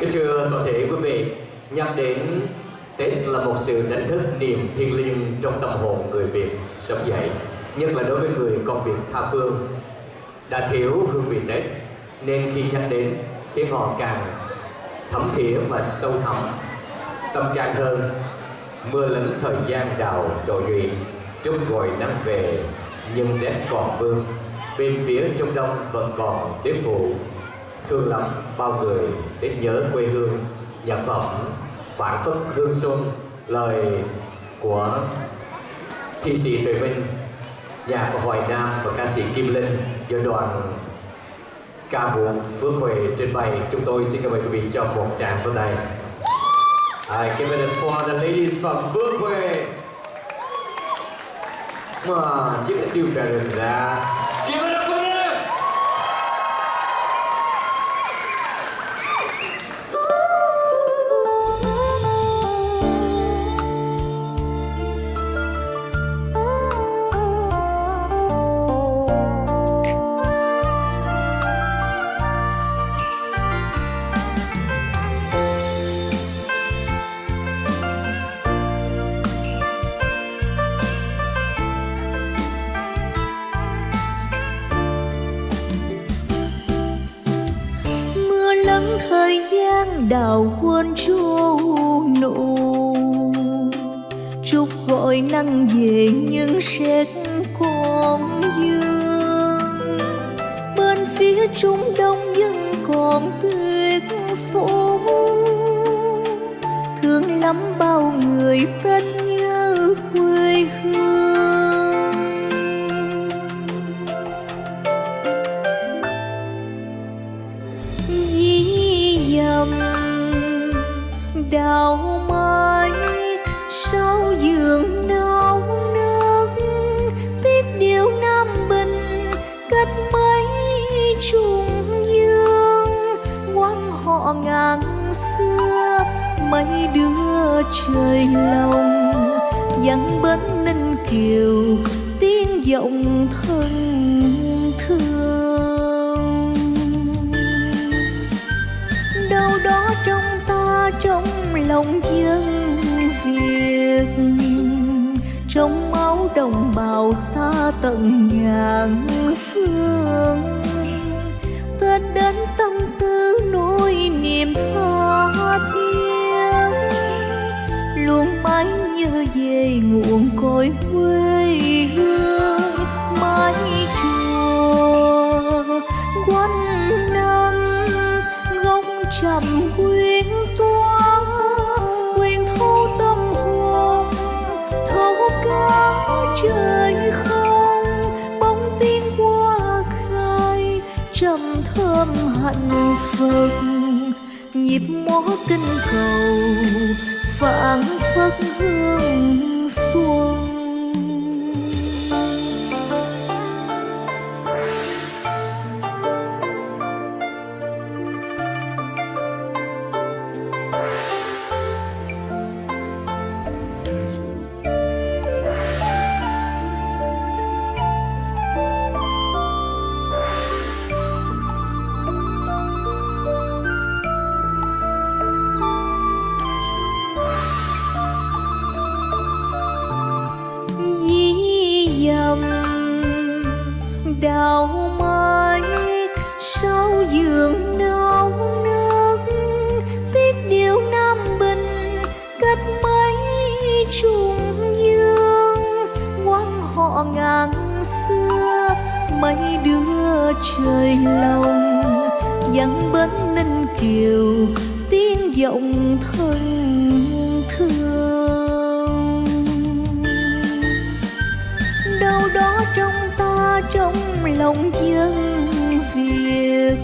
Kính thưa toàn thể quý vị, nhắc đến Tết là một sự đánh thức niềm thiêng liêng trong tâm hồn người Việt sống dậy, nhất là đối với người con Việt tha phương. Đã thiếu hương vị Tết, nên khi nhắc đến khiến họ càng thấm thía và sâu thẳm tâm trạng hơn. Mưa lớn thời gian đào trội nhụy, trúc gọi nắng về, nhưng rét còn vương. Bên phía Trung Đông vẫn còn tiếng phụ thương lắm, bao người biết nhớ quê hương, nhạc phẩm phản phất hương xuân, lời của thi sĩ Tuệ Minh nhạc của Hoài Nam và ca sĩ Kim Linh, do đoàn ca vũ Phước Huệ trình bày. Chúng tôi xin cảm ơn quý vị cho một tràng pháo tay I give it for the ladies from Phước Huệ. Mà những điều trả lời ra. Give it up! Thời gian đào quân chu nụ. Chúc gọi nắng về nhưng sét còn dương bên phía trung đông vẫn còn tuyết phủ thương lắm bao người ta sau giường nâu nước tiếc điều nam bình cách mấy trùng dương. Quan họ ngàn xưa, mấy đứa trời lòng. Dặn bến ninh kiều, tiếng giọng thân thương. Đâu đó trong ta, trong lòng dân trong máu đồng bào xa tận ngàn phương. Tết đến tâm tư nỗi niềm tha thiết, luôn mãi như về nguồn cội quê hương. Thấu cả trời không bóng tiếng hoa khai trầm thơm hạnh phúc nhịp múa kinh cầu phảng phất hương đào mai sau giường nâu nức tiếc điều nam bình cách mấy trùng dương. Quan họ ngàn xưa, mấy đứa trời lòng. Dặn bến ninh kiều, tiếng giọng thân thương. Lòng dân Việt,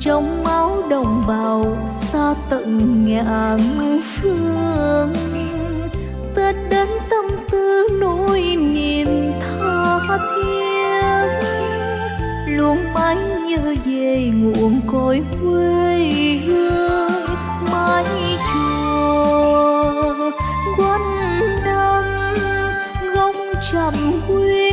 trong máu đồng bào xa tận ngàn phương, Tết đến tâm tư nỗi niềm tha thiết. Luôn mãi nhớ về nguồn cội quê hương mái chùa quanh năm gông trầm quê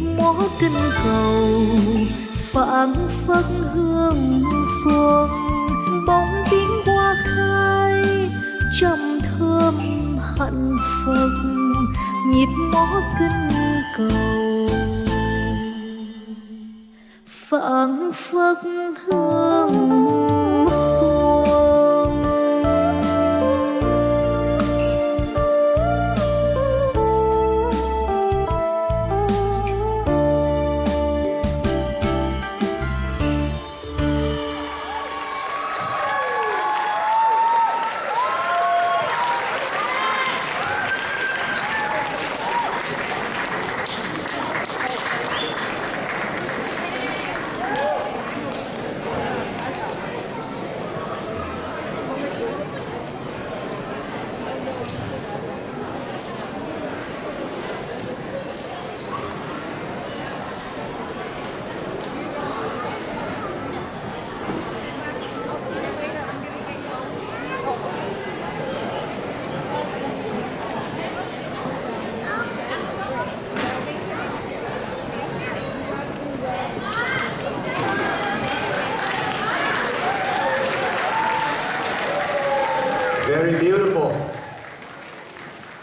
mõ kinh cầu, phảng phất hương xuân, bóng tiếng hoa khai, trầm thơm hạnh phật nhịp mõ kinh cầu. Phảng phất hương